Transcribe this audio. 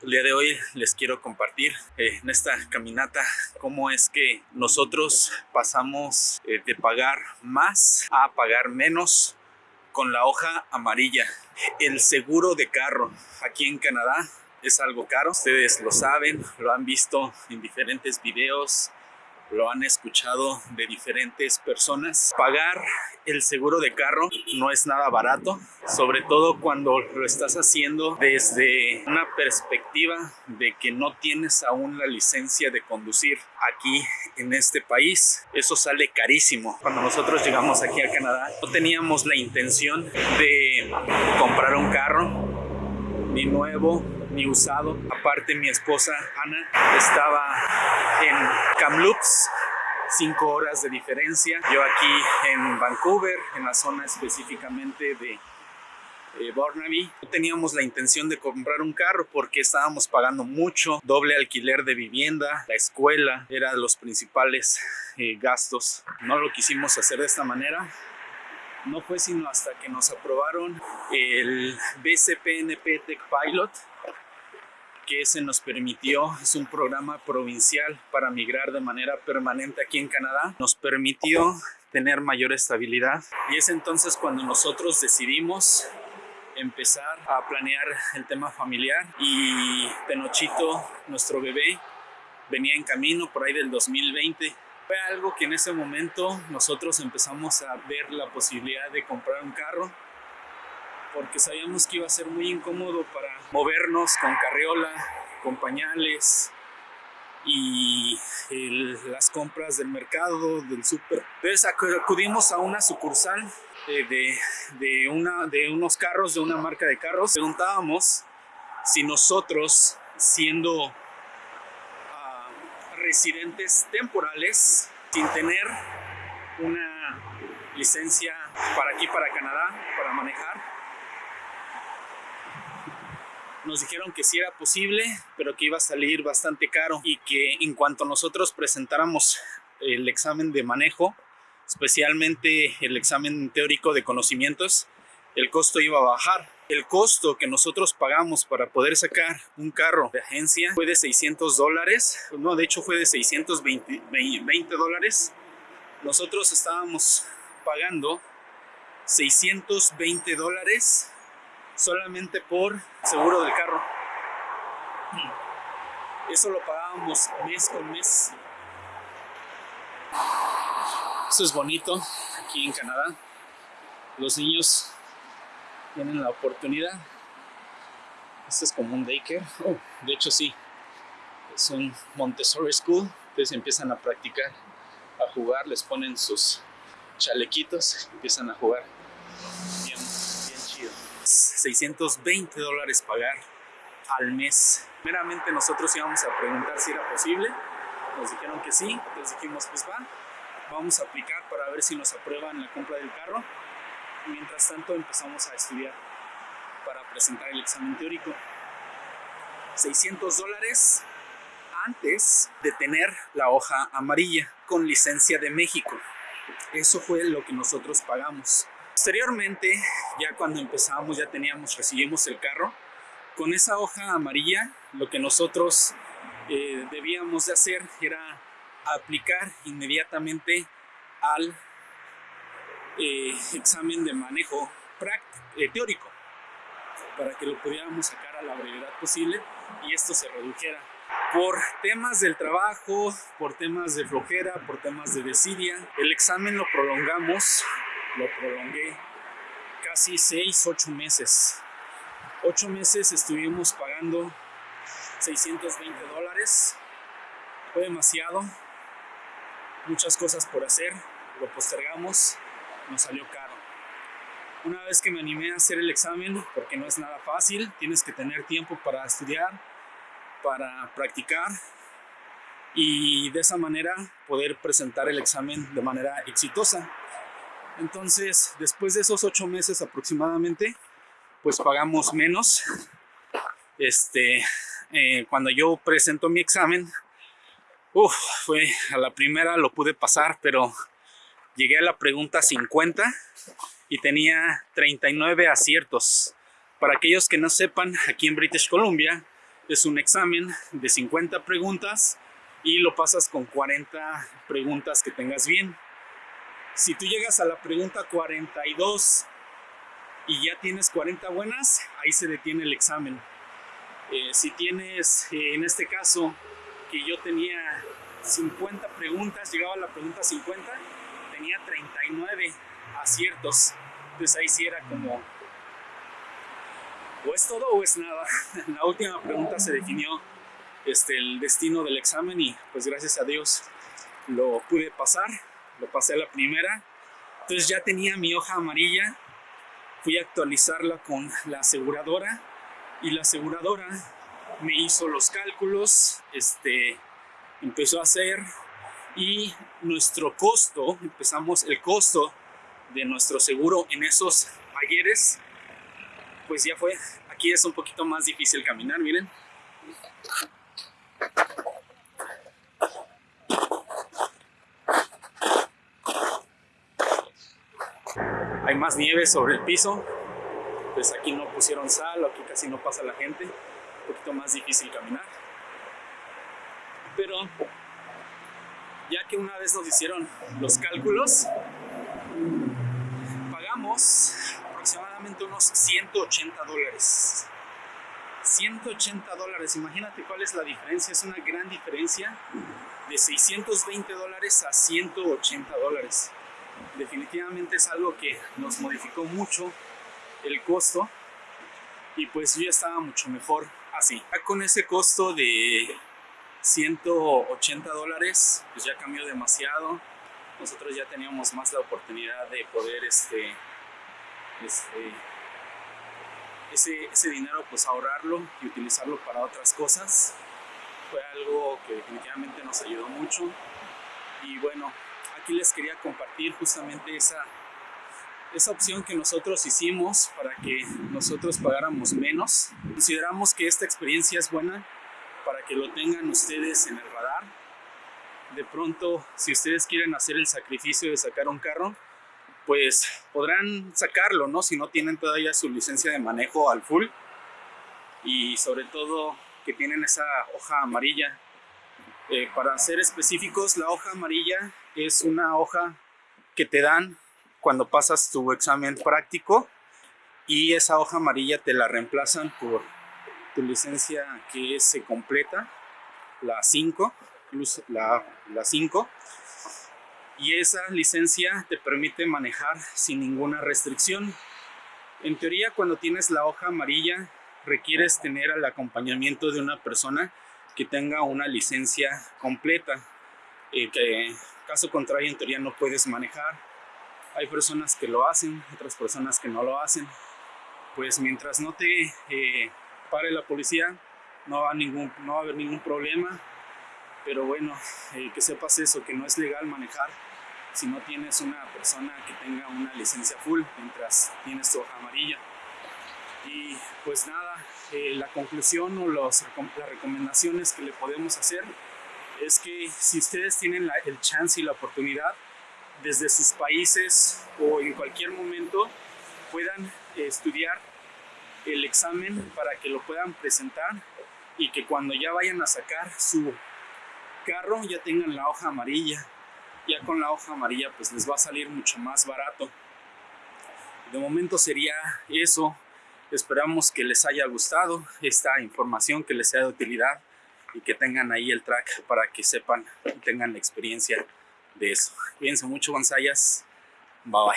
El día de hoy les quiero compartir eh, en esta caminata cómo es que nosotros pasamos eh, de pagar más a pagar menos con la hoja amarilla. El seguro de carro aquí en Canadá es algo caro. Ustedes lo saben, lo han visto en diferentes videos, lo han escuchado de diferentes personas. Pagar el seguro de carro no es nada barato, sobre todo cuando lo estás haciendo desde una perspectiva de que no tienes aún la licencia de conducir aquí en este país. Eso sale carísimo. Cuando nosotros llegamos aquí a Canadá, no teníamos la intención de comprar un carro ni nuevo usado. Aparte mi esposa Ana estaba en Kamloops, cinco horas de diferencia. Yo aquí en Vancouver, en la zona específicamente de eh, Burnaby. No teníamos la intención de comprar un carro porque estábamos pagando mucho, doble alquiler de vivienda, la escuela, era los principales eh, gastos. No lo quisimos hacer de esta manera. No fue sino hasta que nos aprobaron el BCPNP Tech Pilot que se nos permitió, es un programa provincial para migrar de manera permanente aquí en Canadá, nos permitió tener mayor estabilidad y es entonces cuando nosotros decidimos empezar a planear el tema familiar y Tenochito, nuestro bebé, venía en camino por ahí del 2020. Fue algo que en ese momento nosotros empezamos a ver la posibilidad de comprar un carro porque sabíamos que iba a ser muy incómodo para movernos con carriola, con pañales y las compras del mercado, del súper. Entonces acudimos a una sucursal de, de, una, de unos carros, de una marca de carros. Preguntábamos si nosotros, siendo ah, residentes temporales, sin tener una licencia para aquí, para Canadá, para manejar, nos dijeron que sí era posible, pero que iba a salir bastante caro y que en cuanto nosotros presentáramos el examen de manejo, especialmente el examen teórico de conocimientos, el costo iba a bajar. El costo que nosotros pagamos para poder sacar un carro de agencia fue de 600 dólares, no, de hecho fue de 620 dólares. Nosotros estábamos pagando 620 dólares solamente por seguro del carro. Eso lo pagábamos mes con mes. Eso es bonito aquí en Canadá. Los niños tienen la oportunidad. Este es como un daycare. Oh, de hecho sí. Es un Montessori School. Entonces empiezan a practicar, a jugar, les ponen sus chalequitos, empiezan a jugar. 620 dólares pagar al mes. Primeramente nosotros íbamos a preguntar si era posible, nos dijeron que sí, les dijimos pues va, vamos a aplicar para ver si nos aprueban la compra del carro. Mientras tanto empezamos a estudiar para presentar el examen teórico. 600 dólares antes de tener la hoja amarilla con licencia de México. Eso fue lo que nosotros pagamos. Posteriormente, ya cuando empezamos, ya teníamos, recibimos el carro, con esa hoja amarilla, lo que nosotros eh, debíamos de hacer era aplicar inmediatamente al eh, examen de manejo eh, teórico para que lo pudiéramos sacar a la brevedad posible y esto se redujera. Por temas del trabajo, por temas de flojera, por temas de desidia, el examen lo prolongamos lo prolongué casi 6, 8 meses. 8 meses estuvimos pagando 620 dólares. Fue demasiado. Muchas cosas por hacer. Lo postergamos. Nos salió caro. Una vez que me animé a hacer el examen, porque no es nada fácil, tienes que tener tiempo para estudiar, para practicar y de esa manera poder presentar el examen de manera exitosa. Entonces, después de esos ocho meses aproximadamente, pues pagamos menos. Este, eh, cuando yo presento mi examen, uf, fue a la primera lo pude pasar, pero llegué a la pregunta 50 y tenía 39 aciertos. Para aquellos que no sepan, aquí en British Columbia Es un examen de 50 preguntas y lo pasas con 40 preguntas que tengas bien. Si tú llegas a la pregunta 42 y ya tienes 40 buenas, ahí se detiene el examen. Eh, si tienes, eh, en este caso, que yo tenía 50 preguntas, llegaba a la pregunta 50, tenía 39 aciertos. Entonces ahí sí era como, o es todo o es nada. La última pregunta se definió este, el destino del examen y pues gracias a Dios lo pude pasar, lo pasé a la primera. Entonces ya tenía mi hoja amarilla, fui a actualizarla con la aseguradora y la aseguradora me hizo los cálculos, este, empezó a hacer y nuestro costo, empezamos el costo de nuestro seguro en esos ayeres, pues ya fue, aquí es un poquito más difícil caminar, miren. Más nieve sobre el piso, pues aquí no pusieron sal, aquí casi no pasa la gente, un poquito más difícil caminar. Pero ya que una vez nos hicieron los cálculos, pagamos aproximadamente unos 180 dólares. 180 dólares, imagínate cuál es la diferencia, es una gran diferencia de 620 dólares a 180 dólares. Definitivamente es algo que nos modificó mucho el costo y pues yo estaba mucho mejor así. Ya con ese costo de 180 dólares, pues ya cambió demasiado. Nosotros ya teníamos más la oportunidad de poder este, este ese, ese dinero pues ahorrarlo y utilizarlo para otras cosas. Fue algo que definitivamente nos ayudó mucho. Y bueno, aquí les quería compartir justamente esa, esa opción que nosotros hicimos para que nosotros pagáramos menos. Consideramos que esta experiencia es buena para que lo tengan ustedes en el radar. De pronto, si ustedes quieren hacer el sacrificio de sacar un carro, pues podrán sacarlo, ¿no? Si no tienen todavía su licencia de manejo al full. Y sobre todo que tienen esa hoja amarilla. Eh, para ser específicos, la hoja amarilla es una hoja que te dan cuando pasas tu examen práctico y esa hoja amarilla te la reemplazan por tu licencia que se completa, la 5, la, la 5 y esa licencia te permite manejar sin ninguna restricción. En teoría, cuando tienes la hoja amarilla, requieres tener el acompañamiento de una persona que tenga una licencia completa, eh, que caso contrario en teoría no puedes manejar. Hay personas que lo hacen, otras personas que no lo hacen. Pues mientras no te eh, pare la policía, no va, ningún, no va a haber ningún problema. Pero bueno, eh, que sepas eso, que no es legal manejar si no tienes una persona que tenga una licencia full mientras tienes tu hoja amarilla. Y pues nada, eh, la conclusión o los, las recomendaciones que le podemos hacer es que si ustedes tienen el chance y la oportunidad, desde sus países o en cualquier momento, puedan estudiar el examen para que lo puedan presentar y que cuando ya vayan a sacar su carro ya tengan la hoja amarilla ya con la hoja amarilla pues les va a salir mucho más barato. De momento sería eso. Esperamos que les haya gustado esta información, que les sea de utilidad y que tengan ahí el track para que sepan y tengan la experiencia de eso. Cuídense mucho, Gonzayas. Bye bye.